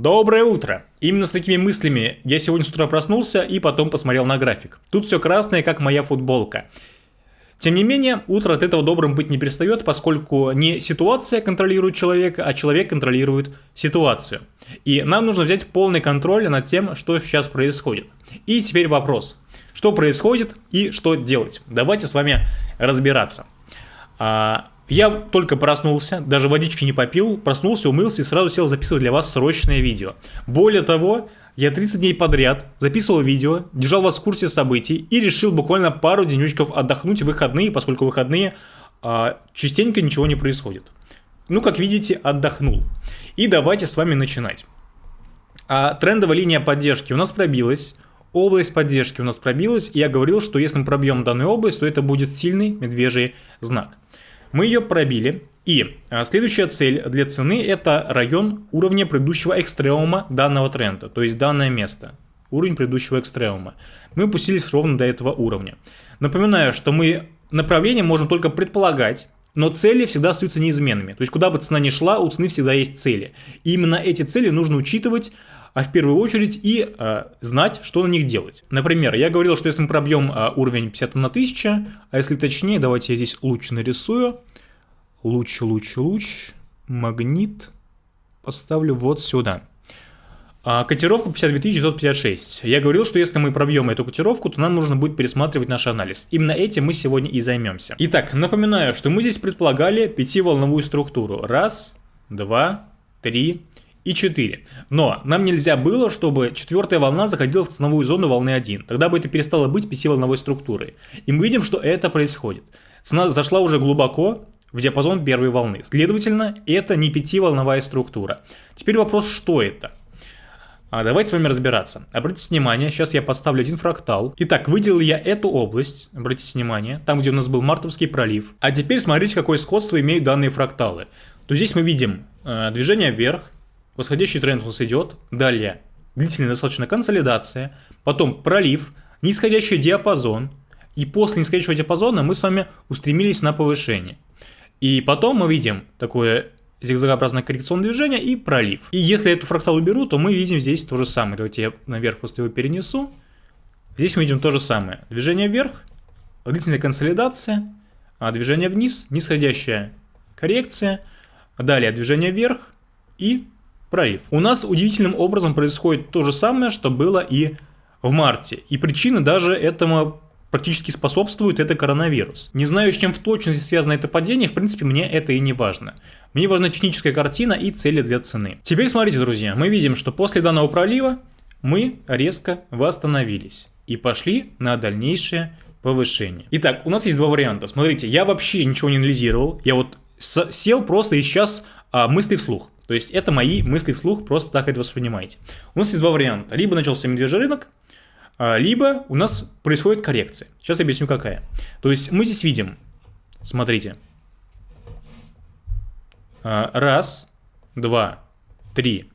Доброе утро! Именно с такими мыслями я сегодня с утра проснулся и потом посмотрел на график. Тут все красное, как моя футболка. Тем не менее, утро от этого добрым быть не перестает, поскольку не ситуация контролирует человека, а человек контролирует ситуацию. И нам нужно взять полный контроль над тем, что сейчас происходит. И теперь вопрос. Что происходит и что делать? Давайте с вами разбираться. Я только проснулся, даже водички не попил, проснулся, умылся и сразу сел записывать для вас срочное видео. Более того, я 30 дней подряд записывал видео, держал вас в курсе событий и решил буквально пару денечков отдохнуть в выходные, поскольку выходные а, частенько ничего не происходит. Ну, как видите, отдохнул. И давайте с вами начинать. А, трендовая линия поддержки у нас пробилась. Область поддержки у нас пробилась, и я говорил, что если мы пробьем данную область, то это будет сильный медвежий знак. Мы ее пробили, и а, следующая цель для цены это район уровня предыдущего экстремума данного тренда, то есть данное место, уровень предыдущего экстремума. Мы опустились ровно до этого уровня. Напоминаю, что мы направление можем только предполагать, но цели всегда остаются неизменными. То есть куда бы цена ни шла, у цены всегда есть цели. И именно эти цели нужно учитывать а в первую очередь и э, знать, что на них делать. Например, я говорил, что если мы пробьем э, уровень 50 на 1000, а если точнее, давайте я здесь луч нарисую. Луч, луч, луч, магнит поставлю вот сюда. А, котировку 52956. Я говорил, что если мы пробьем эту котировку, то нам нужно будет пересматривать наш анализ. Именно этим мы сегодня и займемся. Итак, напоминаю, что мы здесь предполагали пятиволновую структуру. Раз, два, три, и 4. Но нам нельзя было, чтобы четвертая волна заходила в ценовую зону волны 1. Тогда бы это перестало быть пятиволновой структурой. И мы видим, что это происходит. Цена зашла уже глубоко в диапазон первой волны. Следовательно, это не пятиволновая структура. Теперь вопрос, что это? А давайте с вами разбираться. Обратите внимание, сейчас я подставлю один фрактал. Итак, выделил я эту область, обратите внимание, там, где у нас был Мартовский пролив. А теперь смотрите, какое сходство имеют данные фракталы. То здесь мы видим э, движение вверх, восходящий тренд у нас идет, далее длительная достаточно консолидация, потом пролив, нисходящий диапазон, и после нисходящего диапазона мы с вами устремились на повышение. И потом мы видим такое зигзагообразное коррекционное движение и пролив. И если эту фрактал уберу, то мы видим здесь то же самое. Давайте я наверх просто его перенесу. Здесь мы видим то же самое. Движение вверх, длительная консолидация, а движение вниз, нисходящая коррекция, далее движение вверх и пролив. У нас удивительным образом происходит то же самое, что было и в марте. И причина даже этому практически способствует это коронавирус. Не знаю, с чем в точности связано это падение, в принципе, мне это и не важно. Мне важна техническая картина и цели для цены. Теперь смотрите, друзья, мы видим, что после данного пролива мы резко восстановились и пошли на дальнейшее повышение. Итак, у нас есть два варианта. Смотрите, я вообще ничего не анализировал, я вот сел просто и сейчас а, мысли вслух. То есть это мои мысли вслух, просто так это воспринимайте. У нас есть два варианта. Либо начался медвежий рынок, либо у нас происходит коррекция. Сейчас я объясню какая. То есть мы здесь видим, смотрите, а, раз, два, три,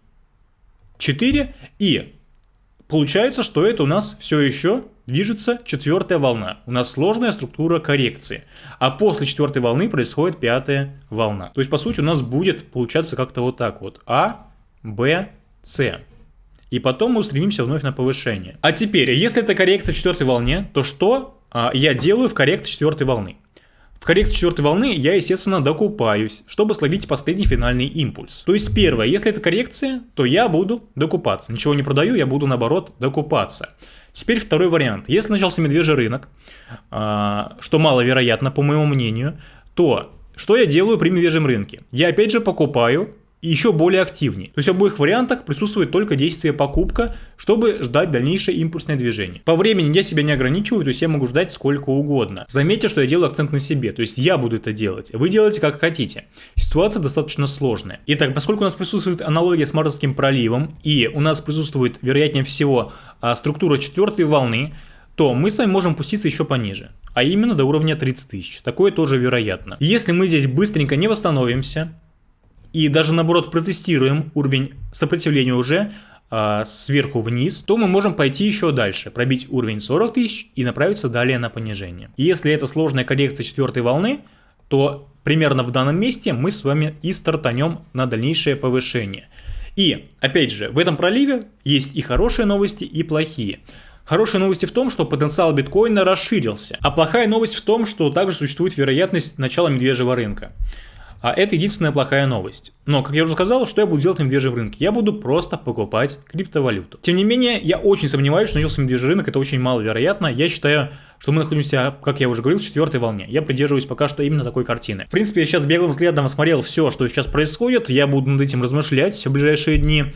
четыре, и получается, что это у нас все еще движется четвертая волна. У нас сложная структура коррекции. А после четвертой волны происходит пятая волна. То есть, по сути, у нас будет получаться как-то вот так вот. А, Б, С. И потом мы устремимся вновь на повышение. А теперь, если это коррекция четвертой волне, то что а, я делаю в коррекции четвертой волны? В коррекции четвертой волны я, естественно, докупаюсь, чтобы словить последний финальный импульс. То есть первое, если это коррекция, то я буду докупаться. Ничего не продаю, я буду наоборот докупаться. Теперь второй вариант. Если начался медвежий рынок, а, что маловероятно, по моему мнению, то что я делаю при медвежьем рынке? Я опять же покупаю и еще более активнее. То есть в обоих вариантах присутствует только действие покупка, чтобы ждать дальнейшее импульсное движение. По времени я себя не ограничиваю, то есть я могу ждать сколько угодно. Заметьте, что я делаю акцент на себе, то есть я буду это делать. Вы делаете как хотите. Ситуация достаточно сложная. Итак, поскольку у нас присутствует аналогия с Мартовским проливом, и у нас присутствует, вероятнее всего, а, структура четвертой волны, то мы с вами можем пуститься еще пониже, а именно до уровня 30 тысяч. Такое тоже вероятно. Если мы здесь быстренько не восстановимся, и даже наоборот протестируем уровень сопротивления уже э, сверху вниз, то мы можем пойти еще дальше, пробить уровень 40 тысяч и направиться далее на понижение. И если это сложная коррекция четвертой волны, то примерно в данном месте мы с вами и стартанем на дальнейшее повышение. И, опять же, в этом проливе есть и хорошие новости, и плохие. Хорошие новости в том, что потенциал биткоина расширился, а плохая новость в том, что также существует вероятность начала медвежьего рынка. А это единственная плохая новость. Но, как я уже сказал, что я буду делать на медвежьем рынке? Я буду просто покупать криптовалюту. Тем не менее, я очень сомневаюсь, что начался медвежий рынок, это очень маловероятно. Я считаю, что мы находимся, как я уже говорил, в четвертой волне. Я придерживаюсь пока что именно такой картины. В принципе, я сейчас беглым взглядом осмотрел все, что сейчас происходит. Я буду над этим размышлять в ближайшие дни.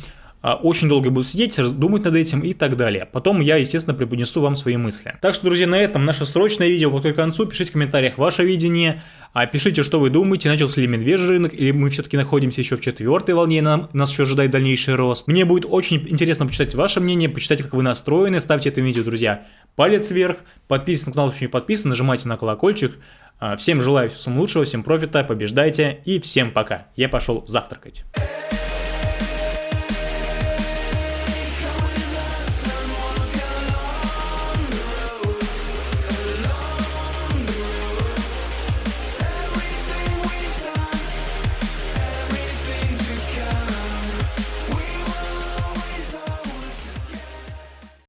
А, очень долго буду сидеть, думать над этим и так далее. Потом я, естественно, преподнесу вам свои мысли. Так что, друзья, на этом наше срочное видео подходит к концу. Пишите в комментариях ваше видение. А пишите, что вы думаете, начался ли медвежий рынок, или мы все-таки находимся еще в четвертой волне, и нам, нас еще ожидает дальнейший рост. Мне будет очень интересно почитать ваше мнение, почитать, как вы настроены. Ставьте это видео, друзья, палец вверх. Подписывайтесь на канал, если не подписан, нажимайте на колокольчик. А, всем желаю всего самого лучшего, всем профита, побеждайте и всем пока. Я пошел завтракать.